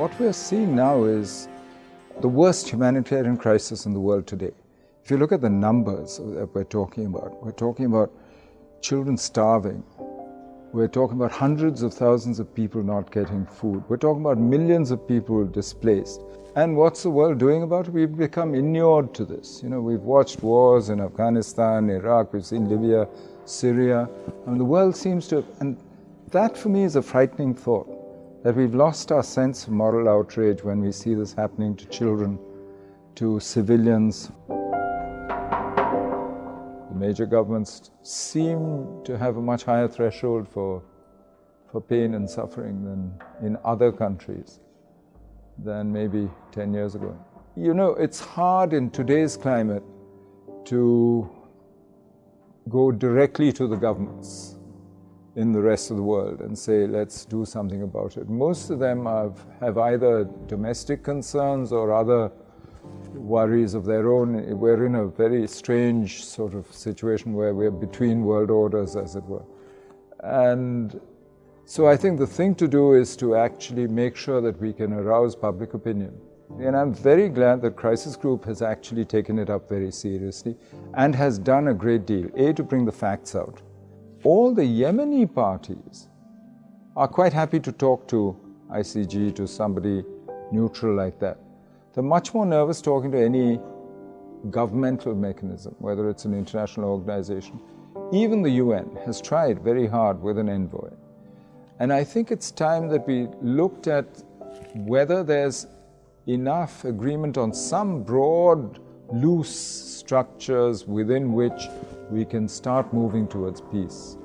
What we're seeing now is the worst humanitarian crisis in the world today. If you look at the numbers that we're talking about, we're talking about children starving. We're talking about hundreds of thousands of people not getting food. We're talking about millions of people displaced. And what's the world doing about it? We've become inured to this. You know, we've watched wars in Afghanistan, Iraq, we've seen Libya, Syria. I mean, the world seems to, have, and that for me is a frightening thought, that we've lost our sense of moral outrage when we see this happening to children, to civilians. The major governments seem to have a much higher threshold for, for pain and suffering than in other countries than maybe 10 years ago. You know, it's hard in today's climate to go directly to the governments in the rest of the world and say, let's do something about it. Most of them have, have either domestic concerns or other worries of their own. We're in a very strange sort of situation where we're between world orders, as it were. And so I think the thing to do is to actually make sure that we can arouse public opinion. And I'm very glad that Crisis Group has actually taken it up very seriously and has done a great deal. A, to bring the facts out. All the Yemeni parties are quite happy to talk to ICG, to somebody neutral like that. They're much more nervous talking to any governmental mechanism, whether it's an international organization. Even the UN has tried very hard with an envoy. And I think it's time that we looked at whether there's enough agreement on some broad, loose structures within which we can start moving towards peace.